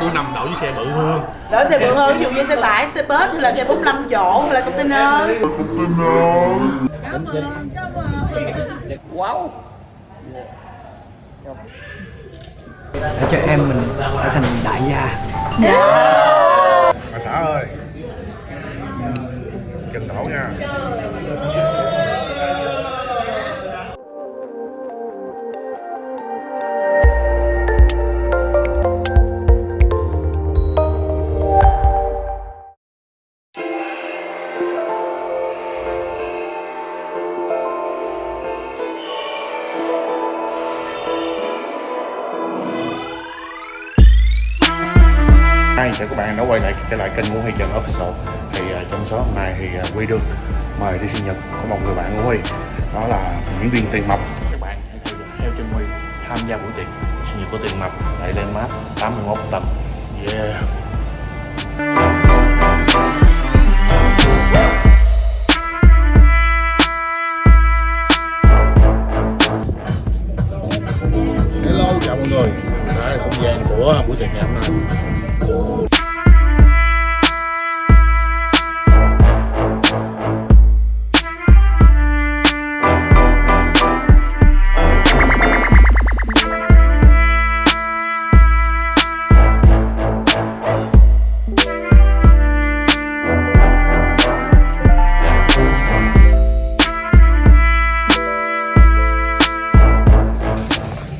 cứ nằm đậu với xe bự hơn. Đỡ xe bự hơn ví dụ như xe tải xe bus hay là xe 45 chỗ hay là container. Wow. Để cho em mình trở thành đại gia. Bà xã ơi. Chân đổ nha chào các bạn đã quay lại trở lại kênh Ngũ Huy Trần Official. Thì uh, trong số hôm nay thì uh, Huy Đương mời đi sinh nhật của một người bạn của Huy. Đó là diễn viên Tiền Mập. Các bạn hãy theo theo chân Huy tham gia buổi tiệc sinh nhật của Tiền Mập. Tại Landmark 81 tầng yeah.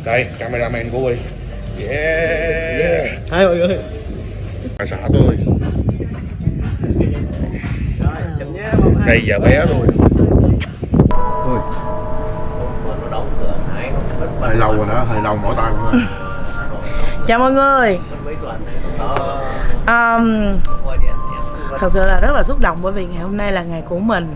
Đây cameraman của Huy. Yeah, hai mọi người bà xã tôi. Đây giờ bé rồi. Ôi. hơi lâu rồi đó hơi lâu mỏi tay quá. Chào mọi người. Um, thật sự là rất là xúc động bởi vì ngày hôm nay là ngày của mình.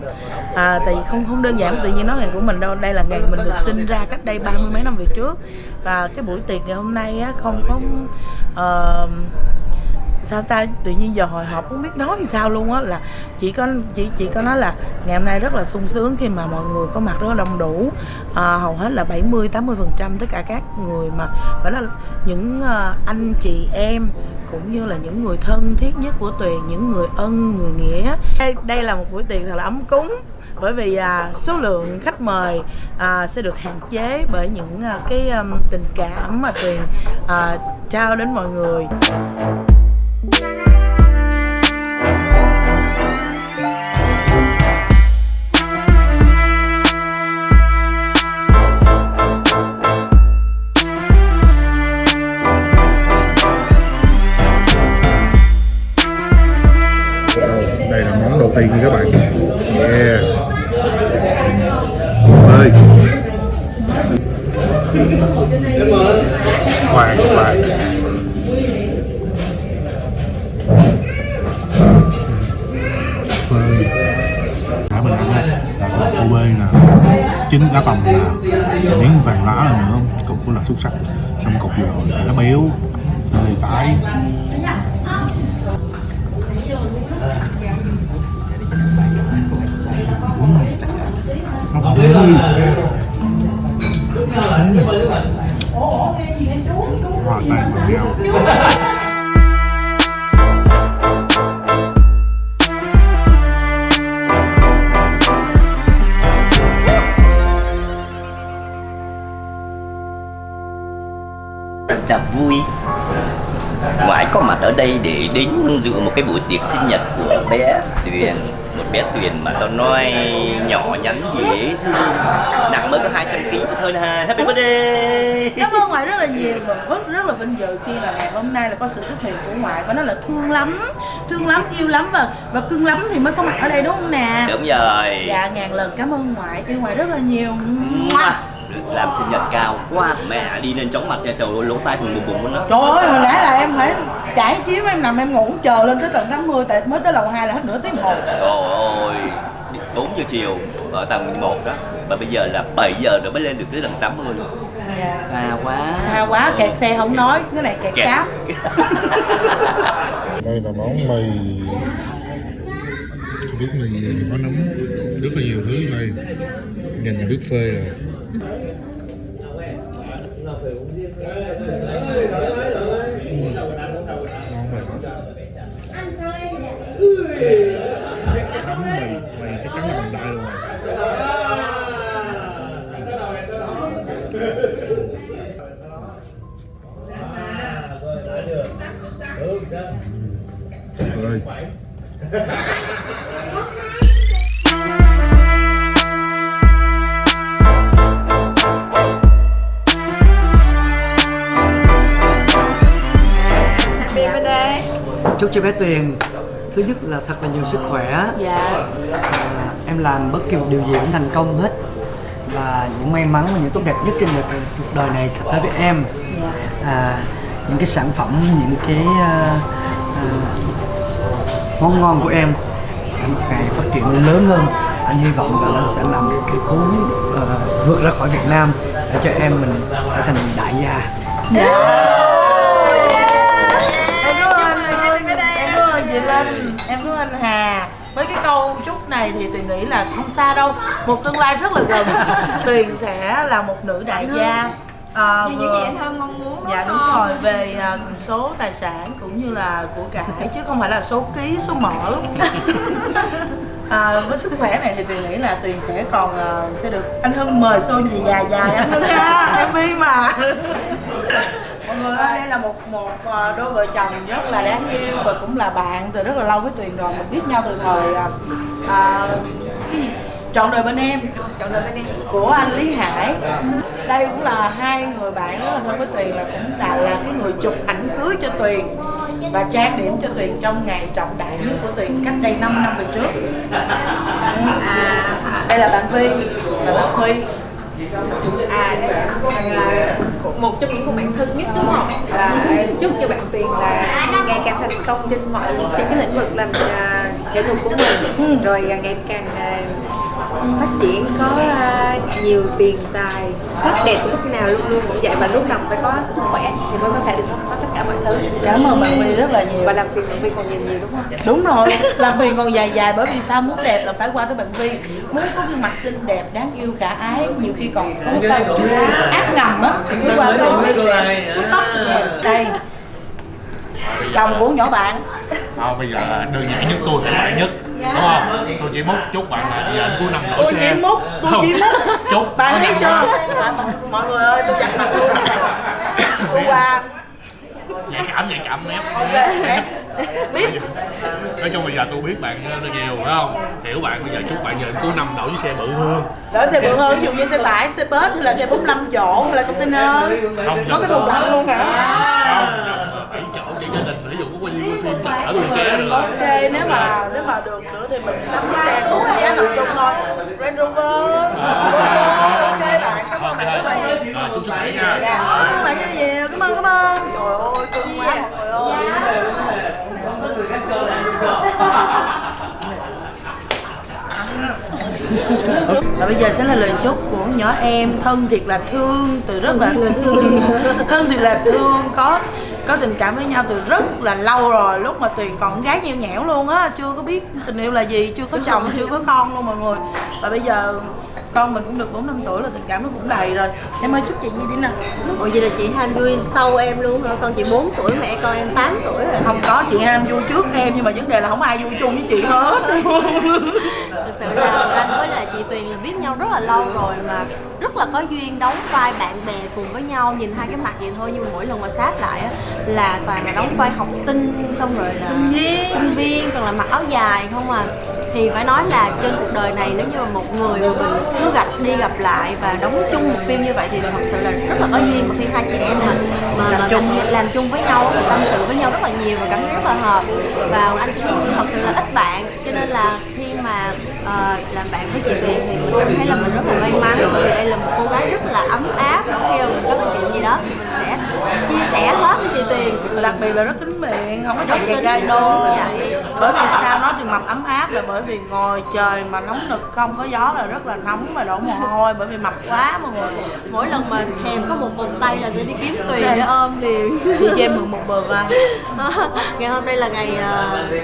À, tại vì không không đơn giản tự nhiên nói ngày của mình đâu. Đây là ngày mình được sinh ra cách đây ba mươi mấy năm về trước. Và cái buổi tiệc ngày hôm nay á, không có uh, sao ta tự nhiên giờ hồi hộp không biết nói thì sao luôn á là chỉ có chỉ chỉ có nói là ngày hôm nay rất là sung sướng khi mà mọi người có mặt rất là đông đủ. À, hầu hết là 70 80 phần trăm tất cả các người mà phải là những uh, anh chị em cũng như là những người thân thiết nhất của tuyền những người ân người nghĩa. Đây, đây là một buổi tiệc thật là ấm cúng bởi vì à, số lượng khách mời à, sẽ được hạn chế bởi những à, cái um, tình cảm mà tuyền à, trao đến mọi người. Nè trứng cá tầm nè miếng vàng lá này nữa cục là xuất sắc. Trong cục vừa rồi nó béo hơi tái. Nó còn hơi hòa tan vào nhau. Rất vui ngoại có mặt ở đây để đến dự một cái buổi tiệc sinh nhật của bé Tuyền một bé Tuyền mà tao nói nhỏ nhắn dễ thương nặng mới có 200 kg thôi nè happy birthday Cảm ơn ngoại rất là nhiều và rất rất là vinh dự khi là ngày hôm nay là có sự xuất hiện của ngoại và nó là thương lắm, thương lắm, yêu lắm và và cưng lắm thì mới có mặt ở đây đúng không nè? đúng rồi Dạ ngàn lần cảm ơn ngoại, yêu ngoại rất là nhiều. Mua. Làm sinh nhật cao. Quá mẹ đi lên chóng mặt cho trời ơi lỗ tai bùng bùng bùng đó Trời ơi, hồi nãy là em phải trải chiếu em nằm em ngủ chờ lên tới tận 80 tại mới tới lầu 2 là hết nửa tiếng hồ. Trời ơi 4 giờ chiều ở tầng 1 đó Và bây giờ là 7 giờ rồi mới lên được tới tầng 80 luôn. Dạ. Xa quá. Xa quá, kẹt xe không nói, cái này kẹt Kẹt. cáp. đây là món mì. Biết mì có nấm rất là nhiều thứ đây nhìn là Ăn sao em nhỉ? Tuyền thứ nhất là thật là nhiều sức khỏe. Dạ. À, em làm bất kỳ một điều gì cũng thành công hết. Và những may mắn và những tốt đẹp nhất trên đời, cuộc đời này sẽ tới với em. À, những cái sản phẩm những cái à, à, món ngon của em sẽ một ngày phát triển lớn hơn. Anh hy vọng là nó sẽ làm cái cú à, vượt ra khỏi Việt Nam để cho em mình trở thành đại gia. Em Linh em cảm ơn anh Hà. Với cái câu chúc này thì tuyền nghĩ là không xa đâu. Một tương lai rất là gần. Tuyền sẽ là một nữ đại gia. À, Như vừa- gì anh Hân mong muốn dạ đúng rồi về à, số tài sản cũng như là của cải chứ không phải là số ký số mỡ à, với sức khỏe này thì tuyền nghĩ là tuyền sẽ còn à, sẽ được anh hưng mời show gì dài dài. Anh hưng ha mv mà người ơi đây là một một à, đôi vợ chồng rất là đáng yêu và cũng là bạn từ rất là lâu với tuyền rồi mình biết nhau từ thời à, à, cái gì? trọn đời bên em. Chọn đời bên em. Của anh Lý Hải. Đây cũng là hai người bạn rất là thân với Tuyền là cũng là là cái người chụp ảnh cưới cho Tuyền và trang điểm cho Tuyền trong ngày trọng đại nhất của Tuyền cách đây 5 năm về trước. Đây là bạn Vi và bạn Huy À đây là một trong những cô bạn thân nhất đúng không? À, chúc cho bạn Tuyền là ngày càng thành công trên mọi trên cái lĩnh vực làm à, nghệ thuật của mình. Rồi à, ngày càng à, phát triển có à, nhiều tiền tài sắc đẹp lúc nào luôn luôn cũng vậy. Và lúc nào phải có sức khỏe thì mới có thể được cả mọi thứ. Cảm ơn bạn Vi rất là nhiều. Và làm việc bạn Vi còn nhiều nhiều đúng không? đúng rồi làm Tuyền còn dài dài bởi vì sao muốn đẹp là phải qua tới bạn Vi muốn có gương mặt xinh đẹp đáng yêu khả ái nhiều khi còn có pha ác ngầm á. Thì cứ qua tới bạn Vi sẽ tóc đây. Chồng của nhỏ bạn. Thôi bây giờ đơn giản nhất tôi phải bạn nhất. Đúng không? Tôi chỉ múc chúc bạn là giờ cuối năm đổi tôi xe. chỉ múc tôi chỉ múc. Chúc bạn thấy chưa? À, mọi người ơi tôi dặn mặt luôn. Tôi qua Nhạy cảm nhạy cảm ok. Biết Nói chung bây giờ tôi biết bạn rất nhiều phải không? Hiểu bạn bây giờ chúc bạn giờ cuối năm đổi chiếc xe bự hơn. Đỡ xe bự hơn ví dụ như xe tải xe bus hay là xe 45 chỗ hay là container. Không có cái thùng lạnh luôn hả? Bảy chỗ cho gia đình ví dụ có quay phim chở tôi ké được ok nếu mà nếu mà được nữa thì mình sắm cái xe cũng giá tập trung thôi. Range Rover Rồi, chúc sức khỏe nha dạ cảm ơn bạn rất nhiều cảm ơn cảm ơn trời ơi cưng quá mọi người ơi và bây giờ sẽ là lời chúc của nhỏ em thân thiệt là thương từ rất là thương thân thiệt là thương có có tình cảm với nhau từ rất là lâu rồi lúc mà tuyền còn gái nheo nhẽo luôn á chưa có biết tình yêu là gì chưa có chồng chưa có con luôn mọi người và bây giờ con mình cũng được 4 năm tuổi là tình cảm nó cũng đầy rồi. Em ơi chúc chị gì đi nè Ủa vậy là chị ham vui sau em luôn hả? Con chị 4 tuổi, mẹ con em 8 tuổi rồi. Không có chị ham vui trước em nhưng mà vấn đề là không ai vui chung với chị hết. Thực sự là anh với lại chị Tuyền là biết nhau rất là lâu rồi mà rất là có duyên đóng vai bạn bè cùng với nhau nhìn hai cái mặt vậy thôi nhưng mà mỗi lần mà sát lại á là toàn là đóng vai học sinh xong rồi là Sinh viên. sinh viên còn là mặc áo dài không à thì phải nói là trên cuộc đời này nếu như mà một người mà mình cứ gặp đi gặp lại và đóng chung một phim như vậy thì thật sự là rất là có duyên mà khi hai chị em mà mà, mà làm, chung. làm chung với nhau thì tâm sự với nhau rất là nhiều và cảm thấy rất là hợp. Và anh cũng thật sự là ít bạn cho nên là khi mà ờ, làm bạn với chị Tuyền thì mình cảm thấy là mình rất là may mắn. Bởi vì đây là một cô gái rất là ấm áp khi mà mình có chuyện gì đó. Mình sẽ chia sẻ hết với chị Và đặc biệt là rất tính miệng không có chẹt tính gai đúng đô bởi vì sao nói chừng mặt ấm áp là bởi vì ngồi trời mà nóng nực không có gió là rất là nóng và đổ mồ hôi. Bởi vì mập quá mọi người. Mỗi lần mà thèm có một vòng tay là sẽ đi kiếm Tuyền để ôm liền. Chị cho em mượn một bờ vai ngày hôm nay là ngày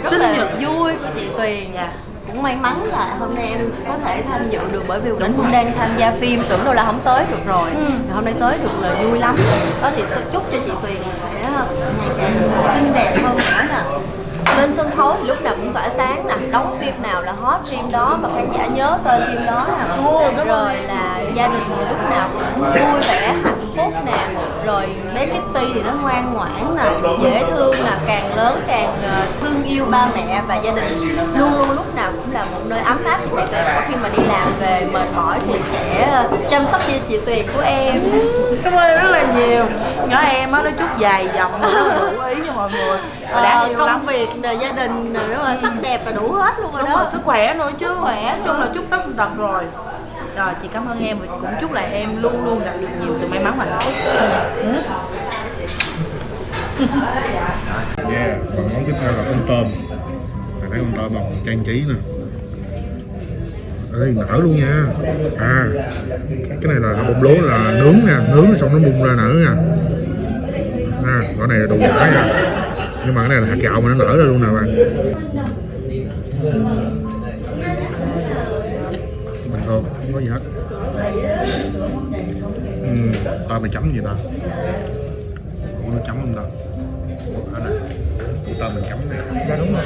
rất Sinh là nhật. vui của chị Tuyền Dạ. Cũng may mắn là hôm nay em có thể tham dự được bởi vì Quỳnh cũng đang tham gia phim tưởng đâu là không tới được rồi. Ừ. Hôm nay tới được là vui lắm. Đó thì tôi chúc cho chị Tuyền sẽ ngày càng xinh đẹp hơn nữa nè. Lên sân khấu thì lúc nào cũng tỏa sáng nè. Đóng phim nào là hot phim đó và khán giả nhớ tên phim đó nè. Rồi là gia đình lúc nào cũng vui vẻ hạnh phúc nè rồi bé Kitty thì nó ngoan ngoãn nè dễ thương nè càng lớn càng ờ, thương yêu ba mẹ và gia đình. Luôn luôn lúc nào cũng là một nơi ấm áp cho mẹ kể khi mà đi làm về mệt mỏi thì sẽ ờ, chăm sóc cho chị Tuyền của em. Cảm ơn rất là nhiều. Nhỏ em á nó chút dài dòng nó đủ ý cho mọi người. Ờ, công lắm. việc rồi gia đình rồi đúng rồi sắc đẹp là đủ hết luôn rồi đúng rồi đó sức khỏe nữa chứ. Sức khỏe chung là chúc tất tật rồi. Rồi chị cảm ơn em và cũng chúc là em luôn luôn gặp được nhiều sự may mắn và hạnh phúc. Dạ. Yeah, còn món tiếp theo là con tôm. Mày thấy con tôm bằng trang trí nè. Ê, nở luôn nha. À, cái này là bông lúa là nướng nha. Nướng xong nó bung ra nở nha. À, cái này là đồ giả nha. Nhưng mà cái này là hạt gạo mà nó nở ra luôn nè bạn. Bình thường, không có gì hết. Ừ, Tôm mày chấm gì ta? Ủa nó chấm không ta. Nè Tôm mình chấm nè Dạ đúng rồi.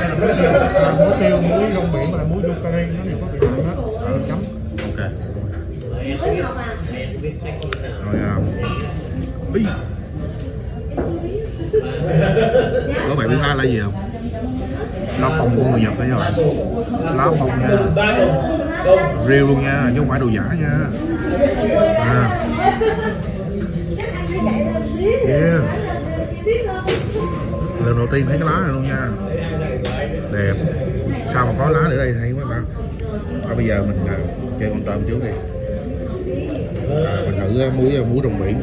Đây là muối tiêu, à, muối tiêu, muối rong biển và muối Yucari nó đều có vị ngọt hết. Mình chấm. ok rồi à Ý. các bạn biết lá là gì không lá phong của người nhật đó các bạn lá phong nha real luôn nha chứ không phải đồ giả nha à. Lần đầu tiên thấy cái lá này luôn nha. Đẹp. Sao mà có lá ở đây? Hay quá ta. À, bây giờ mình à, chơi con tôm trước đi. À, mình thử à, muối à, muối rồng biển.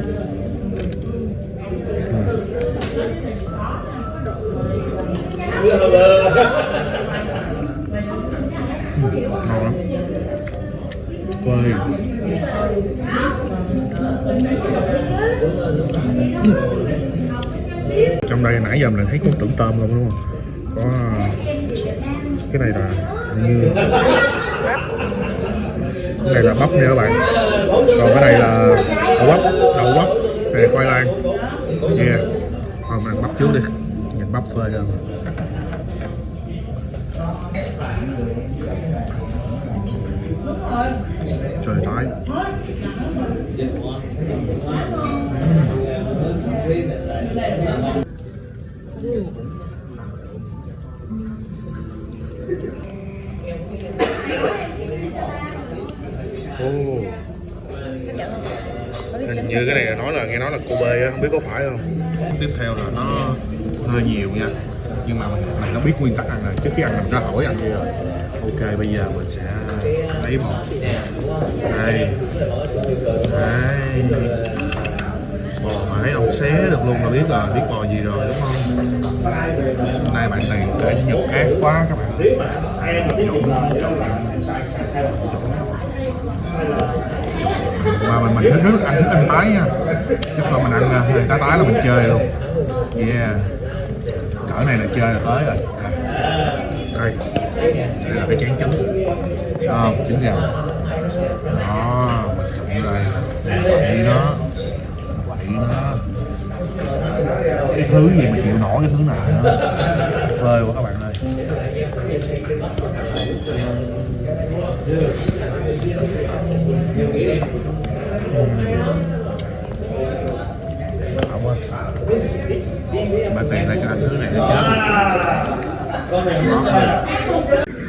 Ừ. Ngon lắm. Phơi trong đây nãy giờ mình thấy có tưởng tôm không, đúng không? Có, cái này là như cái này là bắp nha các bạn. Còn cái này là đậu bắp đậu bắp. Này, khoai lang. Yeah. Còn mình ăn bắp trước đi. Nhìn bắp phơi ra. Trời tái. Như cái này là nói là nghe nói là Kobe á, không biết có phải không? Tiếp theo là nó hơi nhiều nha. Nhưng mà mình này nó biết nguyên tắc ăn rồi, trước khi ăn mình ra hỏi ăn gì rồi. Ok, bây giờ mình sẽ lấy một. Đây. Đây. Bò mà thấy ông xé được luôn là biết là biết bò gì rồi đúng không? Hôm nay bạn này kể nhật ác quá các bạn. Trộn, mà mình mình thích rất ăn thích ăn tái nha. Chắc là mình ăn à, hơi tái tái là mình chơi luôn. Yeah. Cỡ này là chơi là tới rồi. À. Đây. Đây là cái chén trứng à, ờ, trứng gà. Đó mình trộn đây. Quậy nó quậy nó cái thứ gì mà chịu nổi cái thứ nào nữa? Phơi quá các bạn. Tiền lại cho anh thứ này nó chết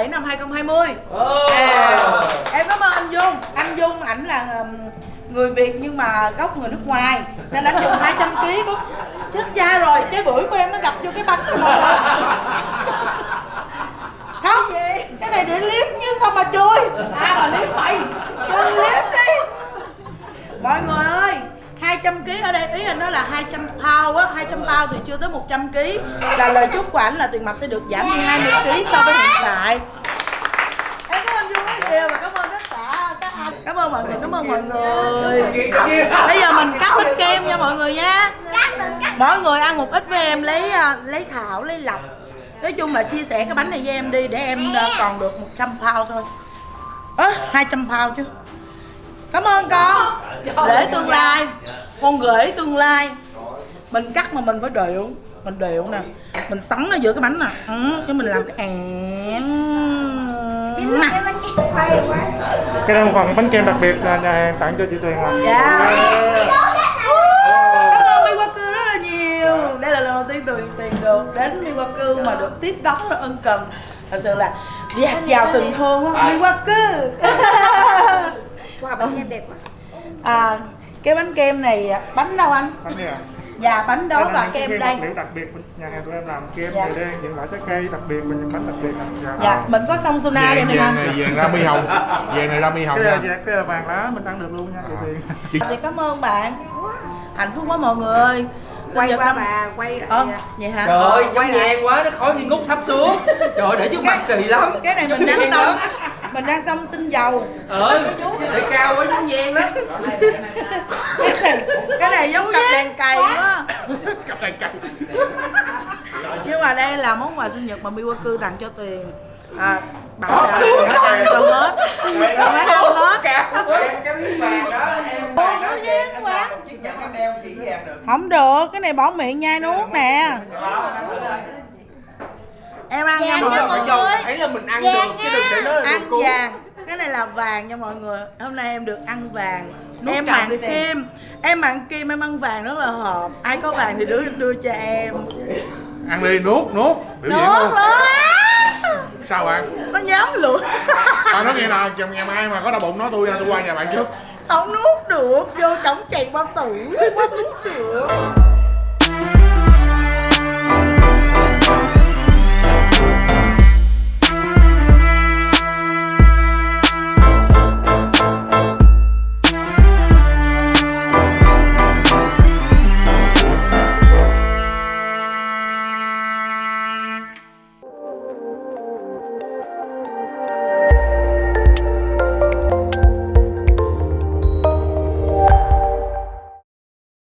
7 năm 2020 à, Em cảm ơn anh Dung. Anh Dung ảnh là người Việt nhưng mà gốc người nước ngoài Nên anh dùng 200 kg có chết cha rồi Cái bưởi của em nó đập vô cái bánh của mọi người Không cái này để liếm chứ sao mà chui? À mà liếm mày Cưng liếm đi. Mọi người ơi 200 kg ở đây ý là nó là 200 bao á 200 bao thì chưa tới 100 kg là lời chúc của ảnh là tiền mặt sẽ được giảm đi 20 kg so với hiện tại. Em cảm ơn Dương rất nhiều và cảm ơn tất cả các anh. Cảm ơn mọi người, cảm ơn mọi người. Bây giờ mình cắt bánh kem nha mọi người nha. Mỗi người ăn một ít với em lấy à, lấy thảo, lấy lọc nói chung là chia sẻ cái bánh này với em đi để em à, còn được 100 pound thôi. Ớ 200 pound chứ. Cảm ơn con. Để tương lai. Con gửi tương lai mình cắt mà mình phải đều. Mình đều nè. Mình sắn ở giữa cái bánh nè. Ừ, chứ mình làm cái ẻn. Nè. cái một phần bánh kem đặc biệt là nhà hàng tặng cho chị Tuyền mà dạ. Cảm ơn Miwaku rất là nhiều. Đây là lần đầu tiên tuyền tiền được đến Miwaku mà được tiếp đón rất ân cần. Thật sự là dạt dào tình thương á Miwaku Wow, bánh kem đẹp quá. À cái bánh kem này bánh đâu anh? Bánh này à dạ bánh đó Đây là và những kem đây vật liệu đặc biệt nhà hàng tụi em làm kem Dạ. dạ. đen những loại trái cây đặc biệt và những bánh đặc biệt này. dạ. dạ mình có sông Sona đây vàng nè vàng này vàng rami hồng vàng này rami hồng cái là, nha cái vàng lá mình ăn được luôn nha chị Tuyền thì cảm ơn bạn hạnh phúc quá mọi người Quay qua năm- bà, quay lại ờ dạ. vậy hả Trời ơi, Quay giống nhang quá, nó khói nghi ngút sắp xuống Trời ơi, để trước mặt kỳ lắm cái này mình nhang xong. Mình đang xong tinh dầu. Ờ, để cao quá giống nhang đó cái này cái này giống cặp đèn cày quá. cặp này cặp nhưng mà đây là món quà sinh nhật mà Miwaku tặng cho Tuyền. À, bảo đã đã ăn cho hết. Đã ăn hết. cái miếng vàng đó em đó quá. không được cái này bỏ miệng nhai nuốt nè em em ăn nha Đúng mọi phải người. thấy là mình ăn được, chứ đừng để nó là ăn đồ vàng. Cái này là vàng nha mọi người. Hôm nay em được ăn vàng. Em cầm mặn đi nè. kim. Em mặn kim em ăn vàng rất là hợp. Ai có vàng thì đưa đưa cho em. Ăn đi nuốt nuốt. Biểu diễn nuốt luôn sao bạn? Nó nhắm luôn. À nói nghe nào chồng ngày mai mà có đau bụng nói tôi tôi qua nhà bạn trước. Không nuốt được vô trong chạy bao tử không nuốt được